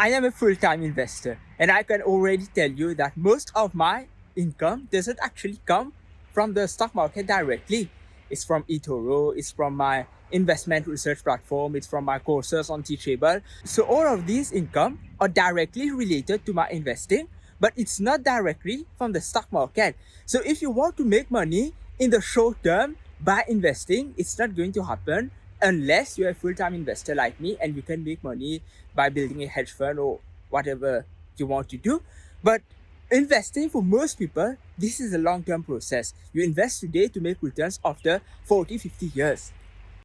I am a full-time investor and I can already tell you that most of my income doesn't actually come from the stock market directly. It's from eToro, it's from my investment research platform, it's from my courses on Teachable. So all of these income are directly related to my investing, but it's not directly from the stock market. So if you want to make money in the short term by investing, it's not going to happen unless you're a full-time investor like me and you can make money by building a hedge fund or whatever you want to do. But investing for most people, this is a long-term process. You invest today to make returns after 40, 50 years.